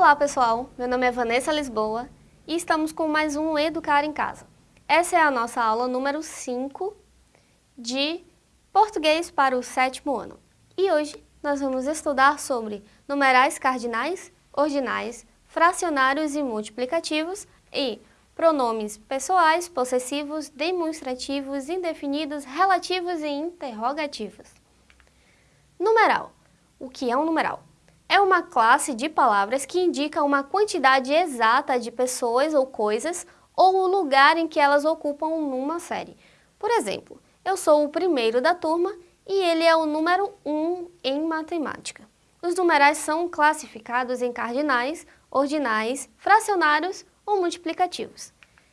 Olá pessoal, meu nome é Vanessa Lisboa e estamos com mais um Educar em Casa. Essa é a nossa aula número 5 de Português para o sétimo ano. E hoje nós vamos estudar sobre numerais cardinais, ordinais, fracionários e multiplicativos e pronomes pessoais, possessivos, demonstrativos, indefinidos, relativos e interrogativos. Numeral. O que é um numeral? É uma classe de palavras que indica uma quantidade exata de pessoas ou coisas ou o lugar em que elas ocupam numa série. Por exemplo, eu sou o primeiro da turma e ele é o número 1 em matemática. Os numerais são classificados em cardinais, ordinais, fracionários ou multiplicativos.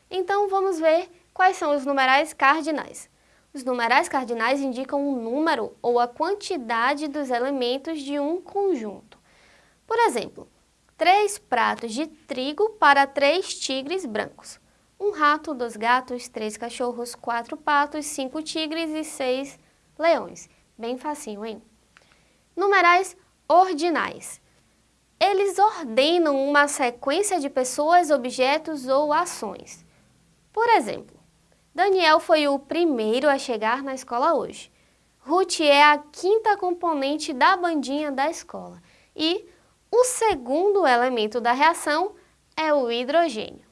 Então vamos ver quais são os numerais cardinais. Os numerais cardinais indicam o um número ou a quantidade dos elementos de um conjunto. Por exemplo, três pratos de trigo para três tigres brancos. Um rato, dois gatos, três cachorros, quatro patos, cinco tigres e seis leões. Bem facinho, hein? Numerais ordinais. Eles ordenam uma sequência de pessoas, objetos ou ações. Por exemplo, Daniel foi o primeiro a chegar na escola hoje. Ruth é a quinta componente da bandinha da escola. E o segundo elemento da reação é o hidrogênio.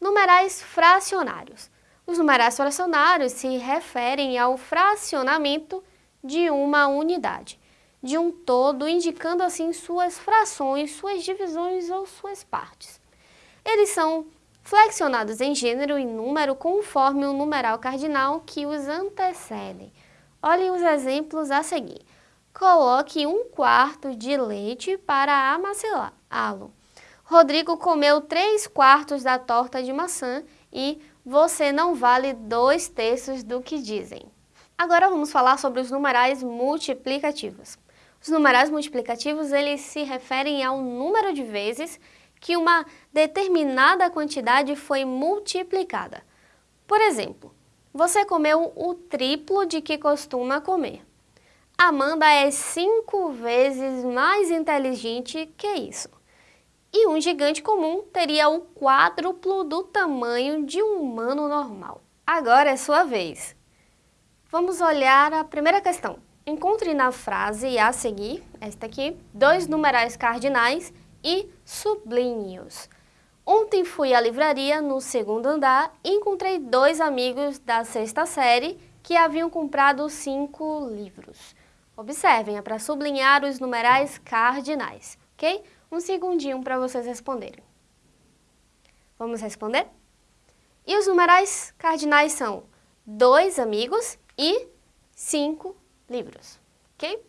Numerais fracionários. Os numerais fracionários se referem ao fracionamento de uma unidade de um todo, indicando assim suas frações, suas divisões ou suas partes. Eles são flexionados em gênero e número conforme o numeral cardinal que os antecedem. Olhem os exemplos a seguir. Coloque um quarto de leite para amaciá-lo. Rodrigo comeu três quartos da torta de maçã e você não vale dois terços do que dizem. Agora vamos falar sobre os numerais multiplicativos. Os numerais multiplicativos eles se referem ao número de vezes que uma determinada quantidade foi multiplicada. Por exemplo, você comeu o triplo de que costuma comer. Amanda é cinco vezes mais inteligente que isso. E um gigante comum teria o quádruplo do tamanho de um humano normal. Agora é sua vez. Vamos olhar a primeira questão. Encontre na frase a seguir, esta aqui, dois numerais cardinais e sublinhe-os. Ontem fui à livraria no segundo andar e encontrei dois amigos da sexta série que haviam comprado cinco livros. Observem, é para sublinhar os numerais cardinais, ok? Um segundinho para vocês responderem. Vamos responder? E os numerais cardinais são dois amigos e cinco livros, ok?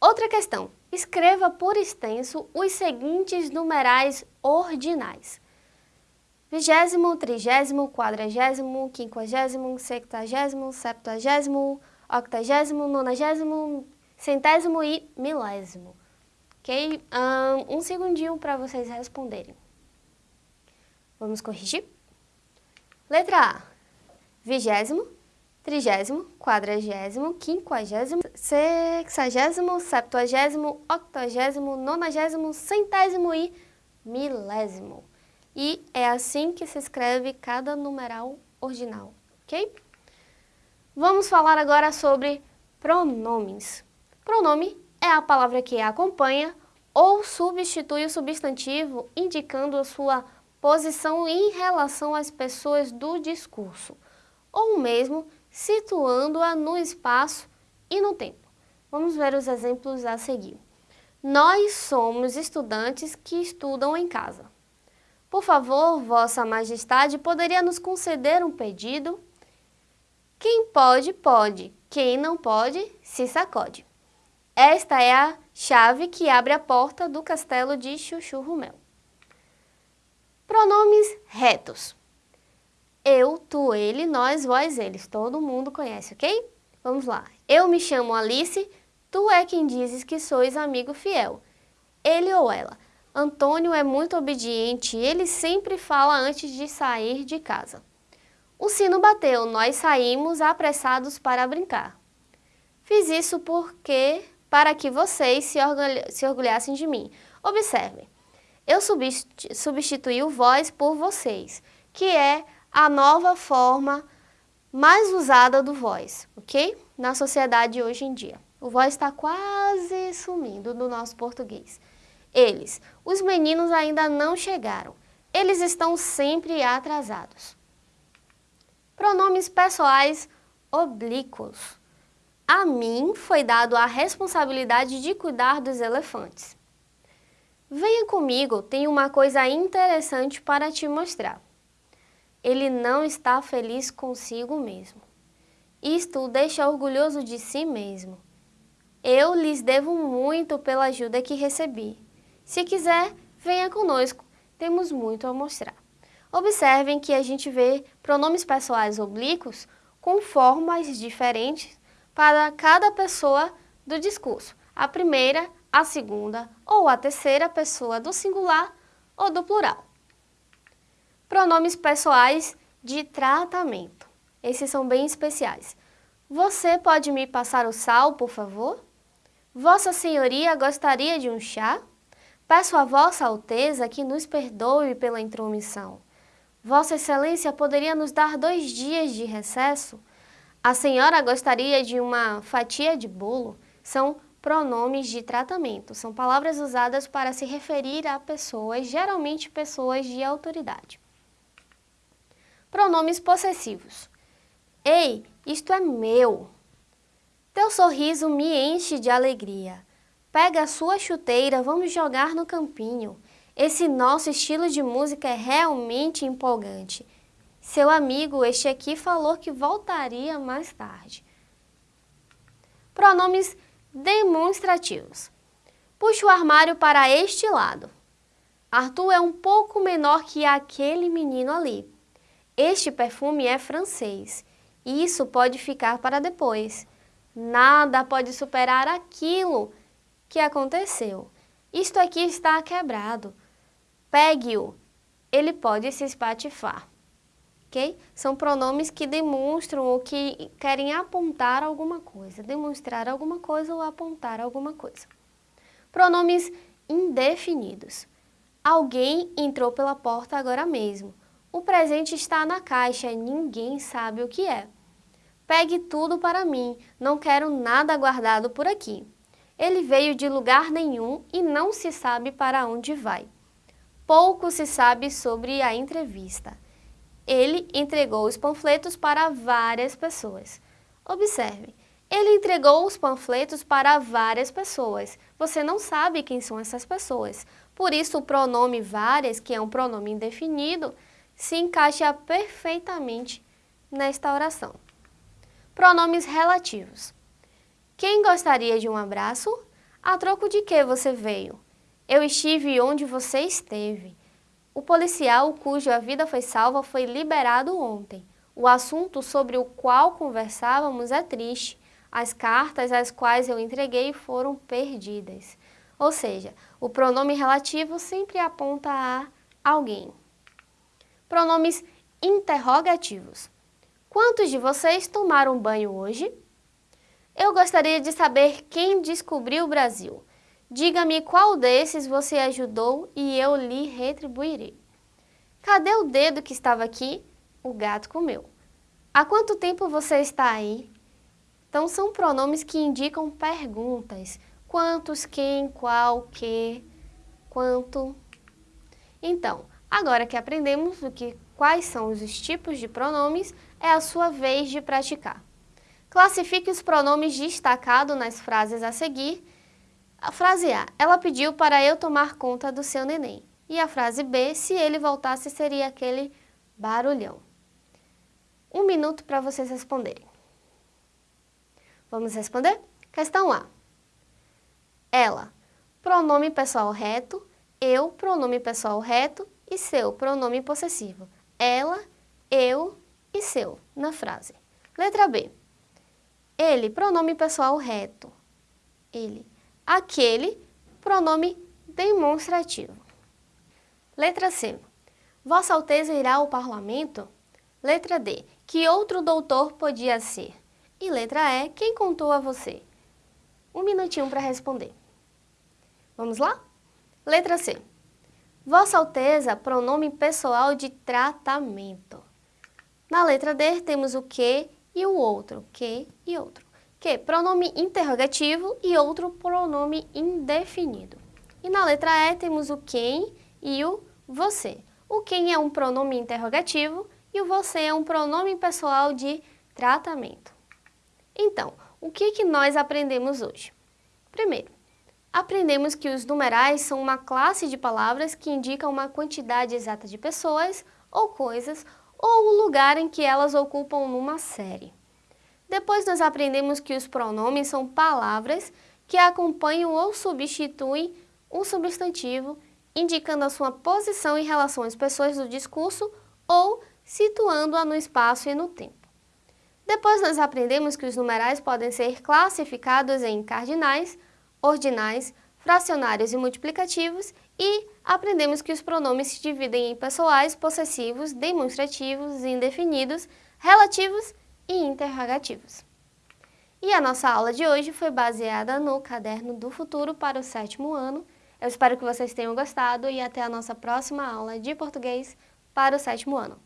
Outra questão, escreva por extenso os seguintes numerais ordinais. Vigésimo, trigésimo, quadragésimo, quinquagésimo, sextagésimo, septuagésimo, octagésimo, nonagésimo, centésimo e milésimo. Ok? Um, um segundinho para vocês responderem. Vamos corrigir? Letra A. Vigésimo, trigésimo, quadragésimo, quinquagésimo, sexagésimo, septuagésimo, octogésimo, nonagésimo, centésimo e milésimo. E é assim que se escreve cada numeral ordinal, ok? Vamos falar agora sobre pronomes. Pronome é a palavra que acompanha ou substitui o substantivo, indicando a sua posição em relação às pessoas do discurso, ou mesmo situando-a no espaço e no tempo. Vamos ver os exemplos a seguir. Nós somos estudantes que estudam em casa. Por favor, Vossa Majestade, poderia nos conceder um pedido? Quem pode, pode. Quem não pode, se sacode. Esta é a chave que abre a porta do castelo de Chuchu Rumel. Pronomes retos. Eu, tu, ele, nós, vós, eles. Todo mundo conhece, ok? Vamos lá. Eu me chamo Alice, tu é quem dizes que sois amigo fiel. Ele ou ela. Antônio é muito obediente, ele sempre fala antes de sair de casa. O sino bateu, nós saímos apressados para brincar. Fiz isso porque, para que vocês se, orgulhassem de mim. Observe, eu substituí o vós por vocês, que é a nova forma mais usada do vós, ok? Na sociedade hoje em dia. O vós está quase sumindo do nosso português. Eles, os meninos ainda não chegaram. Eles estão sempre atrasados. Pronomes pessoais oblíquos. A mim foi dado a responsabilidade de cuidar dos elefantes. Venha comigo, tenho uma coisa interessante para te mostrar. Ele não está feliz consigo mesmo. Isto o deixa orgulhoso de si mesmo. Eu lhes devo muito pela ajuda que recebi. Se quiser, venha conosco, temos muito a mostrar. Observem que a gente vê pronomes pessoais oblíquos com formas diferentes para cada pessoa do discurso. A primeira, a segunda ou a terceira pessoa do singular ou do plural. Pronomes pessoais de tratamento. Esses são bem especiais. Você pode me passar o sal, por favor? Vossa Senhoria gostaria de um chá? Peço a Vossa Alteza que nos perdoe pela intromissão. Vossa Excelência poderia nos dar dois dias de recesso? A senhora gostaria de uma fatia de bolo? São pronomes de tratamento, são palavras usadas para se referir a pessoas, geralmente pessoas de autoridade. Pronomes possessivos. Ei, isto é meu. Teu sorriso me enche de alegria. Pega a sua chuteira, vamos jogar no campinho. Esse nosso estilo de música é realmente empolgante. Seu amigo, este aqui, falou que voltaria mais tarde. Pronomes demonstrativos. Puxe o armário para este lado. Arthur é um pouco menor que aquele menino ali. Este perfume é francês. Isso pode ficar para depois. Nada pode superar aquilo que aconteceu. Isto aqui está quebrado. Pegue-o. Ele pode se espatifar. Ok? São pronomes que demonstram ou que querem apontar alguma coisa, demonstrar alguma coisa ou apontar alguma coisa. Pronomes indefinidos. Alguém entrou pela porta agora mesmo. O presente está na caixa, ninguém sabe o que é. Pegue tudo para mim, não quero nada guardado por aqui. Ele veio de lugar nenhum e não se sabe para onde vai. Pouco se sabe sobre a entrevista. Ele entregou os panfletos para várias pessoas. Observe, ele entregou os panfletos para várias pessoas. Você não sabe quem são essas pessoas. Por isso, o pronome várias, que é um pronome indefinido, se encaixa perfeitamente nesta oração. Pronomes relativos. Quem gostaria de um abraço? A troco de que você veio? Eu estive onde você esteve. O policial cuja vida foi salva foi liberado ontem. O assunto sobre o qual conversávamos é triste. As cartas às quais eu entreguei foram perdidas. Ou seja, o pronome relativo sempre aponta a alguém. Pronomes interrogativos. Quantos de vocês tomaram banho hoje? Eu gostaria de saber quem descobriu o Brasil. Diga-me qual desses você ajudou e eu lhe retribuirei. Cadê o dedo que estava aqui? O gato comeu. Há quanto tempo você está aí? Então são pronomes que indicam perguntas. Quantos, quem, qual, que, quanto. Então, agora que aprendemos o que, quais são os tipos de pronomes, é a sua vez de praticar. Classifique os pronomes destacados nas frases a seguir. A frase A, ela pediu para eu tomar conta do seu neném. E a frase B, se ele voltasse, seria aquele barulhão. Um minuto para vocês responderem. Vamos responder? Questão A. Ela, pronome pessoal reto, eu, pronome pessoal reto e seu, pronome possessivo. Ela, eu, e seu na frase. Letra B. Ele, pronome pessoal reto. Ele. Aquele, pronome demonstrativo. Letra C. Vossa Alteza irá ao parlamento? Letra D. Que outro doutor podia ser? E letra E. Quem contou a você? Um minutinho para responder. Vamos lá? Letra C. Vossa Alteza, pronome pessoal de tratamento. Na letra D temos o que e o outro, que e outro. Que, pronome interrogativo e outro pronome indefinido. E na letra E temos o quem e o você. O quem é um pronome interrogativo e o você é um pronome pessoal de tratamento. Então, o que, que nós aprendemos hoje? Primeiro, aprendemos que os numerais são uma classe de palavras que indicam uma quantidade exata de pessoas ou coisas ou o lugar em que elas ocupam numa série. Depois nós aprendemos que os pronomes são palavras que acompanham ou substituem um substantivo, indicando a sua posição em relação às pessoas do discurso ou situando-a no espaço e no tempo. Depois nós aprendemos que os numerais podem ser classificados em cardinais, ordinais, fracionários e multiplicativos e aprendemos que os pronomes se dividem em pessoais, possessivos, demonstrativos, indefinidos, relativos e interrogativos. E a nossa aula de hoje foi baseada no Caderno do Futuro para o sétimo ano. Eu espero que vocês tenham gostado e até a nossa próxima aula de português para o sétimo ano.